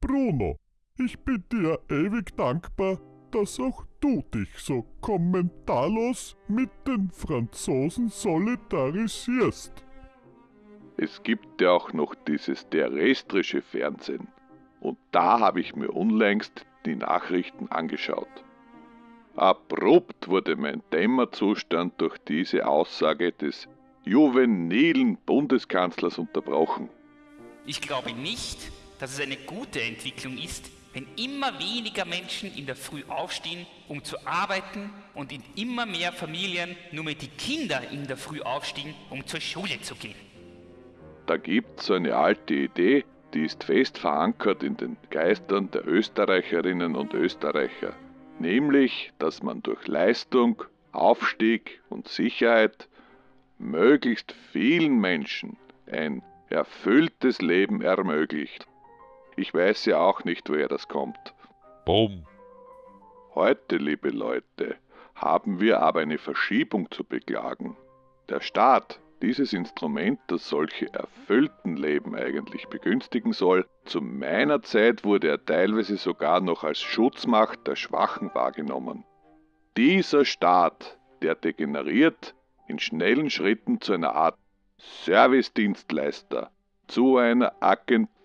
Bruno, ich bin dir ewig dankbar, dass auch du dich so kommentarlos mit den Franzosen solidarisierst. Es gibt ja auch noch dieses terrestrische Fernsehen. Und da habe ich mir unlängst die Nachrichten angeschaut. Abrupt wurde mein Dämmerzustand durch diese Aussage des juvenilen Bundeskanzlers unterbrochen. Ich glaube nicht, dass es eine gute Entwicklung ist, wenn immer weniger Menschen in der Früh aufstehen, um zu arbeiten und in immer mehr Familien nur mehr die Kinder in der Früh aufstehen, um zur Schule zu gehen. Da gibt es eine alte Idee, die ist fest verankert in den Geistern der Österreicherinnen und Österreicher, nämlich, dass man durch Leistung, Aufstieg und Sicherheit möglichst vielen Menschen ein erfülltes Leben ermöglicht. Ich weiß ja auch nicht, woher das kommt. Bumm. Heute, liebe Leute, haben wir aber eine Verschiebung zu beklagen. Der Staat, dieses Instrument, das solche erfüllten Leben eigentlich begünstigen soll, zu meiner Zeit wurde er teilweise sogar noch als Schutzmacht der Schwachen wahrgenommen. Dieser Staat, der degeneriert in schnellen Schritten zu einer Art Servicedienstleister, zu einer Agentur.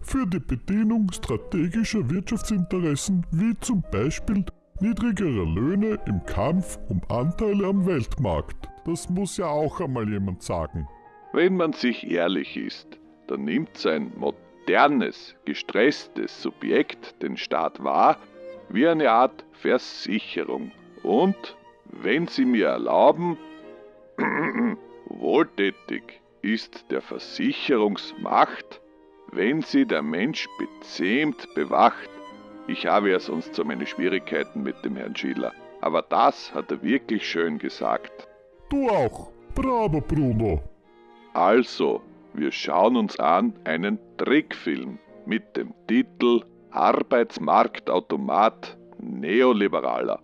Für die Bedienung strategischer Wirtschaftsinteressen wie zum Beispiel niedrigerer Löhne im Kampf um Anteile am Weltmarkt. Das muss ja auch einmal jemand sagen. Wenn man sich ehrlich ist, dann nimmt sein modernes, gestresstes Subjekt den Staat wahr wie eine Art Versicherung. Und, wenn Sie mir erlauben, wohltätig ist der Versicherungsmacht, wenn sie der Mensch bezähmt bewacht. Ich habe ja sonst so meine Schwierigkeiten mit dem Herrn Schiller, aber das hat er wirklich schön gesagt. Du auch. Bravo, Bruno. Also, wir schauen uns an einen Trickfilm mit dem Titel Arbeitsmarktautomat Neoliberaler.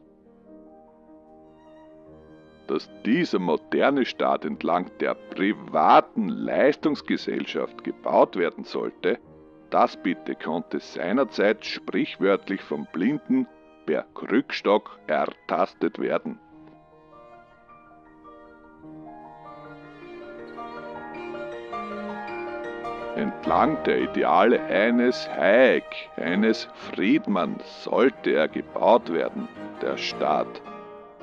Dass dieser moderne Staat entlang der privaten Leistungsgesellschaft gebaut werden sollte, das bitte konnte seinerzeit sprichwörtlich vom Blinden per Krückstock ertastet werden. Entlang der Ideale eines Hayek, eines Friedmann sollte er gebaut werden, der Staat,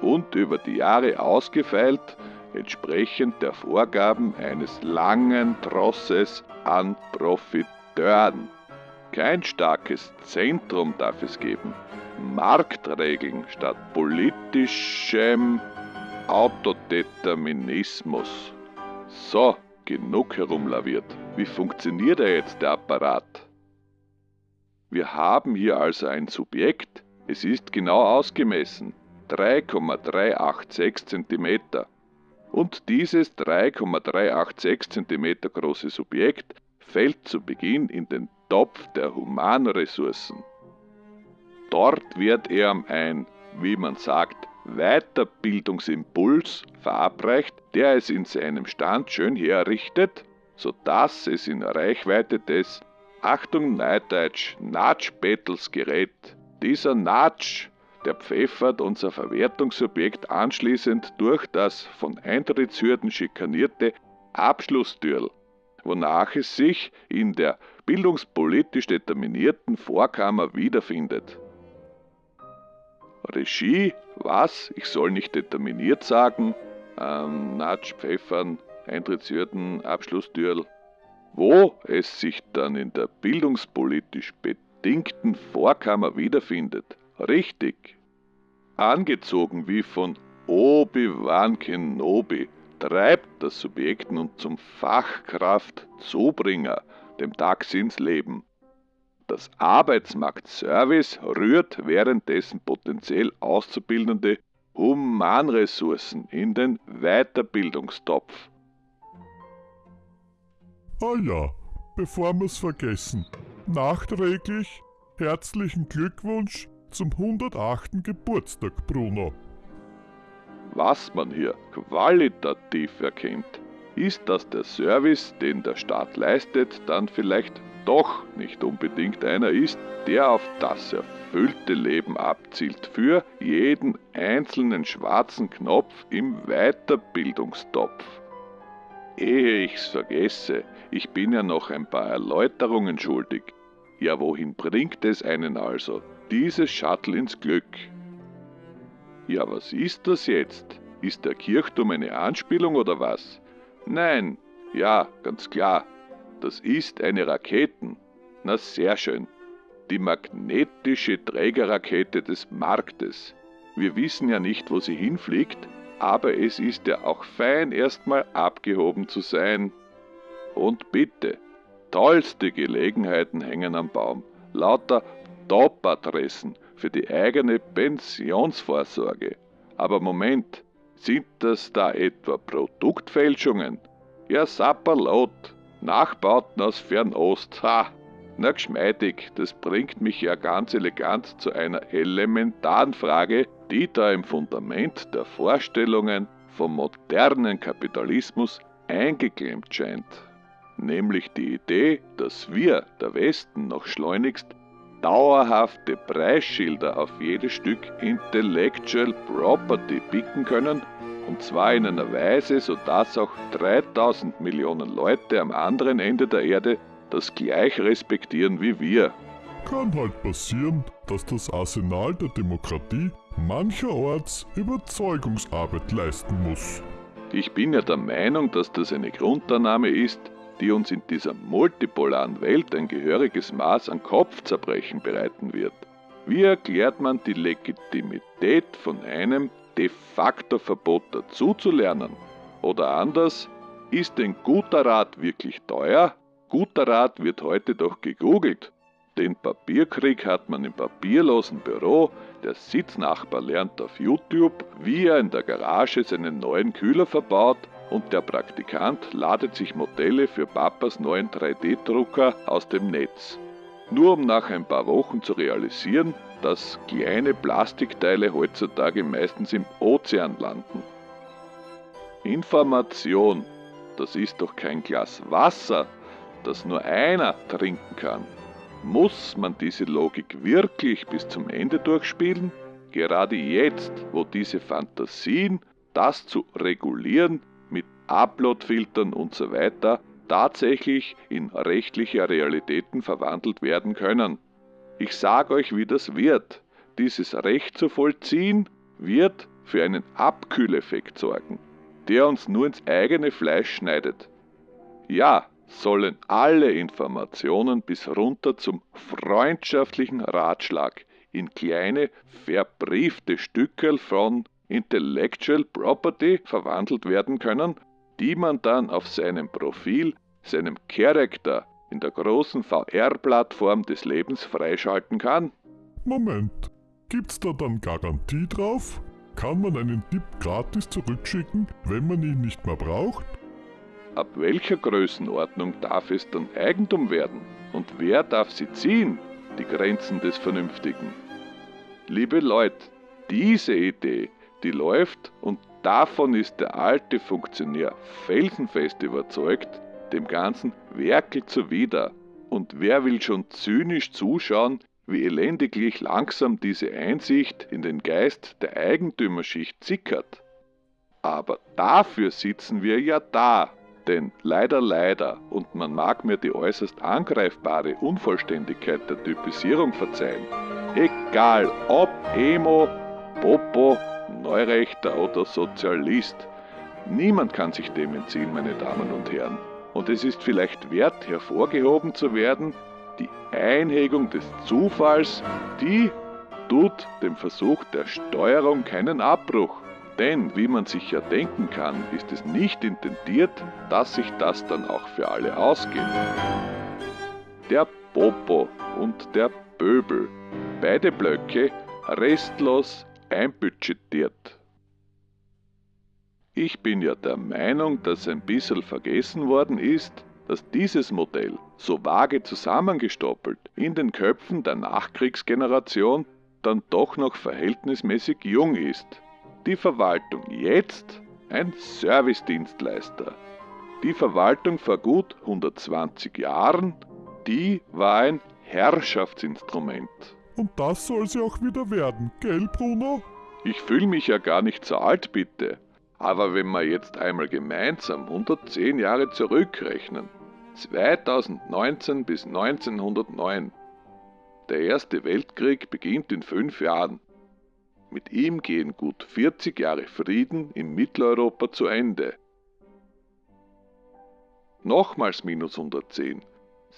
und über die Jahre ausgefeilt, entsprechend der Vorgaben eines langen Trosses an Profiteuren. Kein starkes Zentrum darf es geben. Marktregeln statt politischem Autodeterminismus. So, genug herumlaviert. Wie funktioniert er jetzt, der Apparat? Wir haben hier also ein Subjekt, es ist genau ausgemessen, 3,386 cm. Und dieses 3,386 cm große Subjekt fällt zu Beginn in den Topf der Humanressourcen. Dort wird er ein, wie man sagt, Weiterbildungsimpuls verabreicht, der es in seinem Stand schön herrichtet, sodass es in Reichweite des, Achtung Neudeutsch, Natsch-Battles gerät. Dieser Natsch, der pfeffert unser Verwertungsobjekt anschließend durch das von Eintrittshürden schikanierte Abschlusstürl, wonach es sich in der bildungspolitisch determinierten Vorkammer wiederfindet. Regie, was? Ich soll nicht determiniert sagen. Ähm, Natsch, Pfeffern, Eintrittshürden, Abschlusstürl. Wo es sich dann in der bildungspolitisch bedingten Vorkammer wiederfindet. Richtig. Angezogen wie von Obi-Wan Kenobi treibt das Subjekt nun zum Fachkraft-Zubringer, dem Dachs ins Leben. Das Arbeitsmarktservice rührt währenddessen potenziell Auszubildende Humanressourcen in den Weiterbildungstopf. Ah ja, bevor wir's vergessen, nachträglich herzlichen Glückwunsch zum 108. Geburtstag, Bruno. Was man hier qualitativ erkennt, ist, dass der Service, den der Staat leistet, dann vielleicht doch nicht unbedingt einer ist, der auf das erfüllte Leben abzielt für jeden einzelnen schwarzen Knopf im Weiterbildungstopf. Ehe ich's vergesse, ich bin ja noch ein paar Erläuterungen schuldig. Ja, wohin bringt es einen also, dieses Shuttle ins Glück? Ja, was ist das jetzt? Ist der Kirchturm eine Anspielung oder was? Nein, ja, ganz klar. Das ist eine Raketen. Na sehr schön. Die magnetische Trägerrakete des Marktes. Wir wissen ja nicht, wo sie hinfliegt, aber es ist ja auch fein, erstmal abgehoben zu sein. Und bitte, tollste Gelegenheiten hängen am Baum. Lauter Top-Adressen für die eigene Pensionsvorsorge. Aber Moment, sind das da etwa Produktfälschungen? Ja, Sapperlot, Nachbauten aus Fernost, ha! Na geschmeidig, das bringt mich ja ganz elegant zu einer elementaren Frage, die da im Fundament der Vorstellungen vom modernen Kapitalismus eingeklemmt scheint. Nämlich die Idee, dass wir, der Westen, noch schleunigst dauerhafte Preisschilder auf jedes Stück Intellectual Property picken können, und zwar in einer Weise, sodass auch 3000 Millionen Leute am anderen Ende der Erde das gleich respektieren wie wir. Kann halt passieren, dass das Arsenal der Demokratie mancherorts Überzeugungsarbeit leisten muss. Ich bin ja der Meinung, dass das eine Grundannahme ist, die uns in dieser multipolaren Welt ein gehöriges Maß an Kopfzerbrechen bereiten wird. Wie erklärt man die Legitimität von einem de facto Verbot dazuzulernen? Oder anders, ist ein guter Rat wirklich teuer? Guter Rat wird heute doch gegoogelt. Den Papierkrieg hat man im papierlosen Büro, der Sitznachbar lernt auf YouTube, wie er in der Garage seinen neuen Kühler verbaut und der Praktikant ladet sich Modelle für Papas neuen 3D-Drucker aus dem Netz. Nur um nach ein paar Wochen zu realisieren, dass kleine Plastikteile heutzutage meistens im Ozean landen. Information, das ist doch kein Glas Wasser, das nur einer trinken kann. Muss man diese Logik wirklich bis zum Ende durchspielen? Gerade jetzt, wo diese Fantasien, das zu regulieren, Uploadfiltern und so weiter tatsächlich in rechtliche Realitäten verwandelt werden können. Ich sage euch, wie das wird. Dieses Recht zu vollziehen wird für einen Abkühleffekt sorgen, der uns nur ins eigene Fleisch schneidet. Ja, sollen alle Informationen bis runter zum freundschaftlichen Ratschlag in kleine verbriefte Stückel von Intellectual Property verwandelt werden können, die man dann auf seinem Profil, seinem Charakter in der großen VR-Plattform des Lebens freischalten kann? Moment, gibt's da dann Garantie drauf? Kann man einen Tipp gratis zurückschicken, wenn man ihn nicht mehr braucht? Ab welcher Größenordnung darf es dann Eigentum werden? Und wer darf sie ziehen, die Grenzen des Vernünftigen? Liebe Leute, diese Idee die läuft und davon ist der alte Funktionär felsenfest überzeugt, dem Ganzen werkelt zuwider. Und wer will schon zynisch zuschauen, wie elendiglich langsam diese Einsicht in den Geist der Eigentümerschicht sickert? Aber dafür sitzen wir ja da, denn leider, leider, und man mag mir die äußerst angreifbare Unvollständigkeit der Typisierung verzeihen, egal ob Emo, Popo Neurechter oder Sozialist. Niemand kann sich dem entziehen, meine Damen und Herren. Und es ist vielleicht wert, hervorgehoben zu werden, die Einhegung des Zufalls, die tut dem Versuch der Steuerung keinen Abbruch. Denn, wie man sich ja denken kann, ist es nicht intendiert, dass sich das dann auch für alle ausgeht. Der Popo und der Böbel, beide Blöcke restlos einbudgetiert. Ich bin ja der Meinung, dass ein bisschen vergessen worden ist, dass dieses Modell, so vage zusammengestoppelt, in den Köpfen der Nachkriegsgeneration dann doch noch verhältnismäßig jung ist. Die Verwaltung jetzt ein Servicedienstleister. Die Verwaltung vor gut 120 Jahren Demokratie war ein Herrschaftsinstrument. Und das soll sie auch wieder werden, gell, Bruno? Ich fühle mich ja gar nicht so alt, bitte. Aber wenn wir jetzt einmal gemeinsam 110 Jahre zurückrechnen, 2019 bis 1909, der Erste Weltkrieg beginnt in fünf Jahren. Mit ihm gehen gut 40 Jahre Frieden in Mitteleuropa zu Ende. Nochmals minus 110.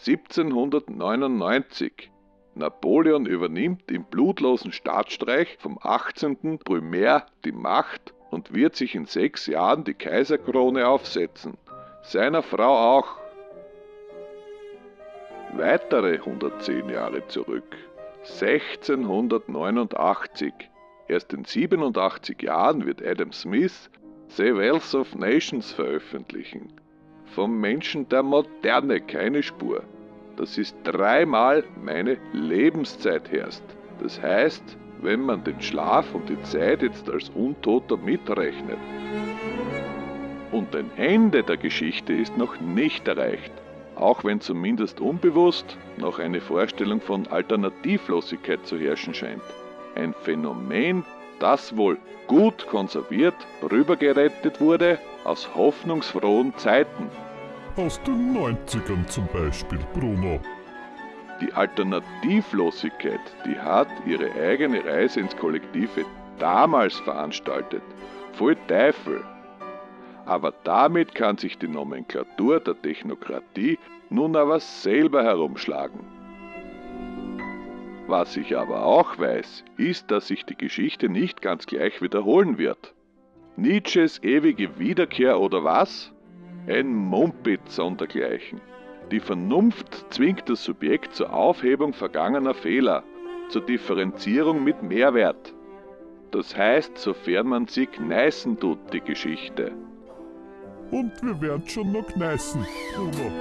1799. Napoleon übernimmt im blutlosen Staatsstreich vom 18. Brumaire die Macht und wird sich in sechs Jahren die Kaiserkrone aufsetzen. Seiner Frau auch. Weitere 110 Jahre zurück. 1689. Erst in 87 Jahren wird Adam Smith The Wealth of Nations veröffentlichen. Vom Menschen der Moderne keine Spur. Das ist dreimal meine Lebenszeit herrscht. Das heißt, wenn man den Schlaf und die Zeit jetzt als Untoter mitrechnet. Und ein Ende der Geschichte ist noch nicht erreicht, auch wenn zumindest unbewusst noch eine Vorstellung von Alternativlosigkeit zu herrschen scheint. Ein Phänomen, das wohl gut konserviert rübergerettet wurde aus hoffnungsfrohen Zeiten. Aus den 90ern zum Beispiel, Bruno. Die Alternativlosigkeit, die hat ihre eigene Reise ins Kollektive damals veranstaltet. Voll Teufel. Aber damit kann sich die Nomenklatur der Technokratie nun aber selber herumschlagen. Was ich aber auch weiß, ist, dass sich die Geschichte nicht ganz gleich wiederholen wird. Nietzsches ewige Wiederkehr oder was? Ein Mumpitz sondergleichen. Die Vernunft zwingt das Subjekt zur Aufhebung vergangener Fehler, zur Differenzierung mit Mehrwert. Das heißt, sofern man sie gneißen tut, die Geschichte. Und wir werden schon noch gneißen, Bruno.